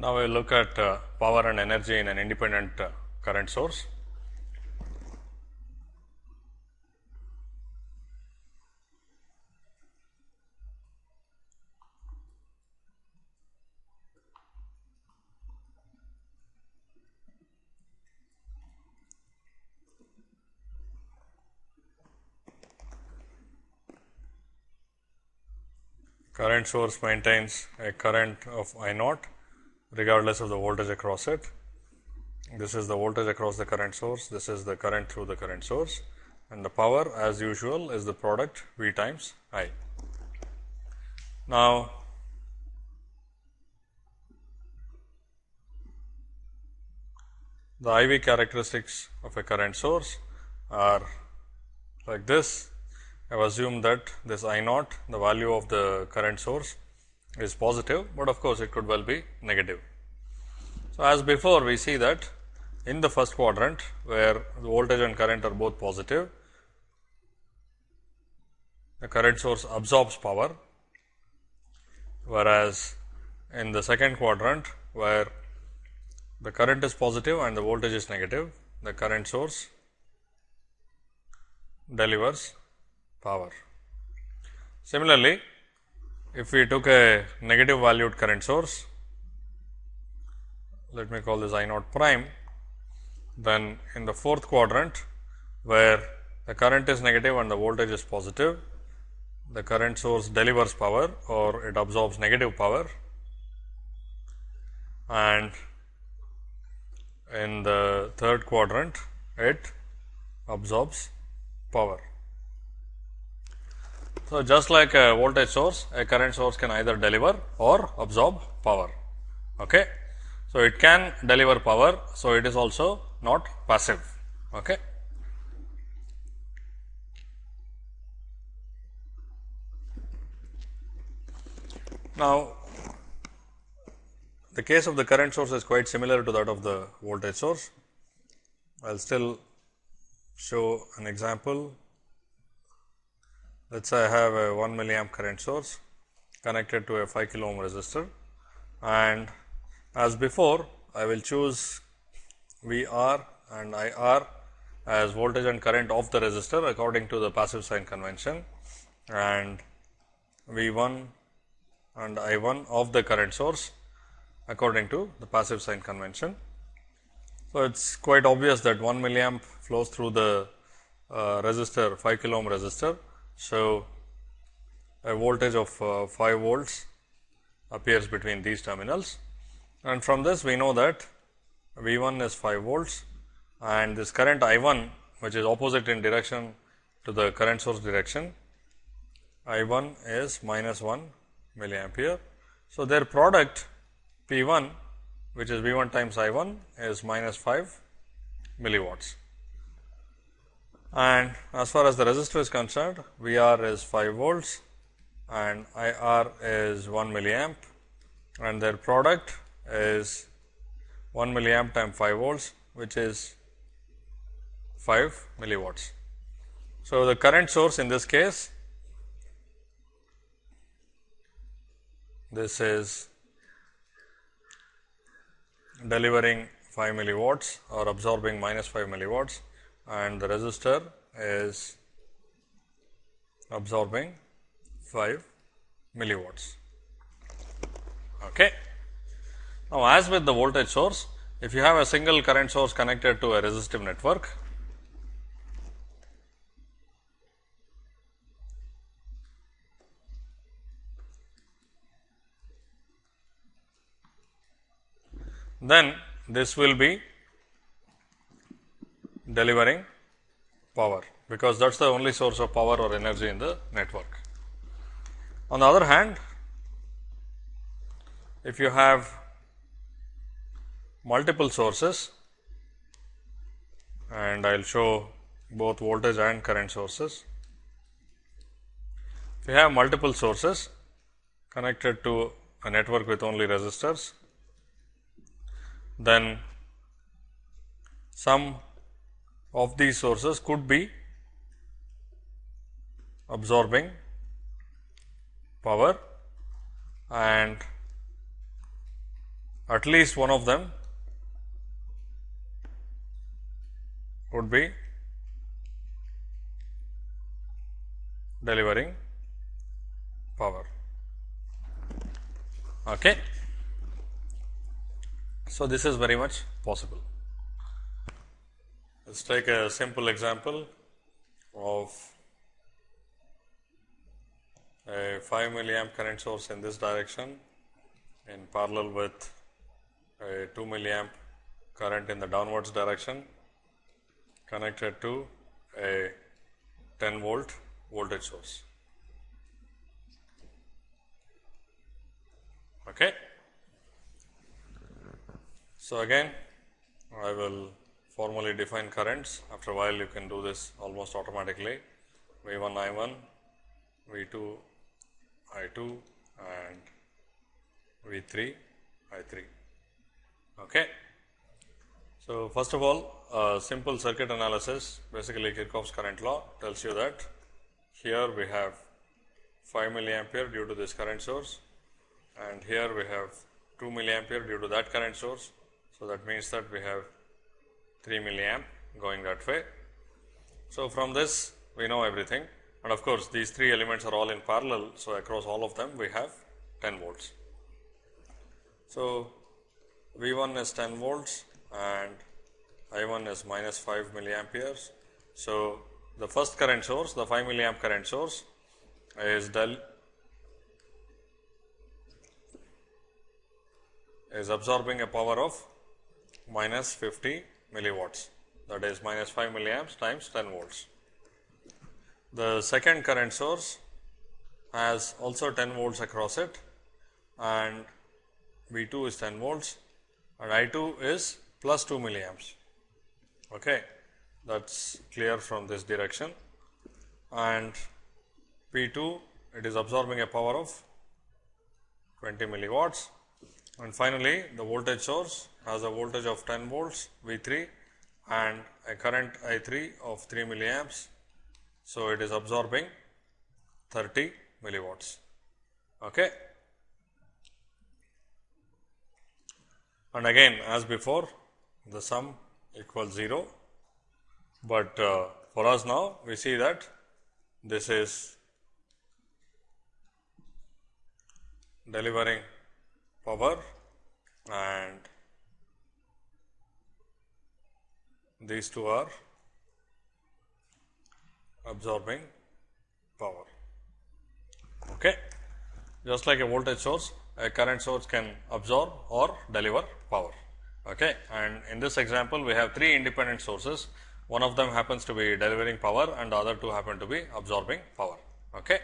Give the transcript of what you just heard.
Now, we will look at uh, power and energy in an independent uh, current source. Current source maintains a current of I naught regardless of the voltage across it. This is the voltage across the current source, this is the current through the current source and the power as usual is the product V times I. Now, the IV characteristics of a current source are like this. I have assumed that this I naught the value of the current source is positive, but of course, it could well be negative. So, as before we see that in the first quadrant where the voltage and current are both positive, the current source absorbs power, whereas in the second quadrant where the current is positive and the voltage is negative, the current source delivers power. Similarly, if we took a negative valued current source, let me call this I naught prime, then in the fourth quadrant where the current is negative and the voltage is positive, the current source delivers power or it absorbs negative power and in the third quadrant it absorbs power. So, just like a voltage source, a current source can either deliver or absorb power. Okay. So, it can deliver power. So, it is also not passive. Okay. Now, the case of the current source is quite similar to that of the voltage source. I will still show an example. Let us say I have a 1 milliamp current source connected to a 5 kilo ohm resistor and as before I will choose V r and I r as voltage and current of the resistor according to the passive sign convention and V 1 and I 1 of the current source according to the passive sign convention. So, it is quite obvious that 1 milliamp flows through the uh, resistor 5 kilo ohm resistor. So, a voltage of uh, 5 volts appears between these terminals and from this we know that V 1 is 5 volts and this current I 1 which is opposite in direction to the current source direction I 1 is minus 1 milliampere. So, their product P 1 which is V 1 times I 1 is minus 5 milliwatts. And as far as the resistor is concerned, V r is 5 volts and I r is 1 milliamp and their product is 1 milliamp times 5 volts which is 5 milliwatts. So, the current source in this case this is delivering 5 milliwatts or absorbing minus 5 milliwatts and the resistor is absorbing 5 milliwatts. Okay. Now, as with the voltage source, if you have a single current source connected to a resistive network, then this will be delivering power, because that is the only source of power or energy in the network. On the other hand, if you have multiple sources and I will show both voltage and current sources. If you have multiple sources connected to a network with only resistors, then some of these sources could be absorbing power and at least one of them would be delivering power. Okay. So, this is very much possible. Let us take a simple example of a 5 milliamp current source in this direction in parallel with a 2 milliamp current in the downwards direction connected to a 10 volt voltage source. Okay. So, again I will formally define currents after a while you can do this almost automatically V 1 I 1, V 2 I 2 and V 3 I 3. Okay. So, first of all simple circuit analysis basically Kirchhoff's current law tells you that here we have 5 milliampere due to this current source and here we have 2 milliampere due to that current source. So, that means that we have 3 milliamp going that way. So, from this we know everything and of course, these three elements are all in parallel. So, across all of them we have 10 volts. So, V 1 is 10 volts and I 1 is minus 5 milliamperes. So, the first current source the 5 milliamp current source is del is absorbing a power of minus 50 milliwatts that is minus 5 milliamps times 10 volts. The second current source has also 10 volts across it and V 2 is 10 volts and I 2 is plus 2 milliamps. Okay. That is clear from this direction and P 2 it is absorbing a power of 20 milliwatts and finally, the voltage source has a voltage of 10 volts V 3 and a current I 3 of 3 milliamps. So, it is absorbing 30 milliwatts. Okay. And again as before the sum equals 0, but uh, for us now we see that this is delivering power and these two are absorbing power. Okay. Just like a voltage source, a current source can absorb or deliver power. Okay. And in this example, we have three independent sources. One of them happens to be delivering power and the other two happen to be absorbing power. Okay.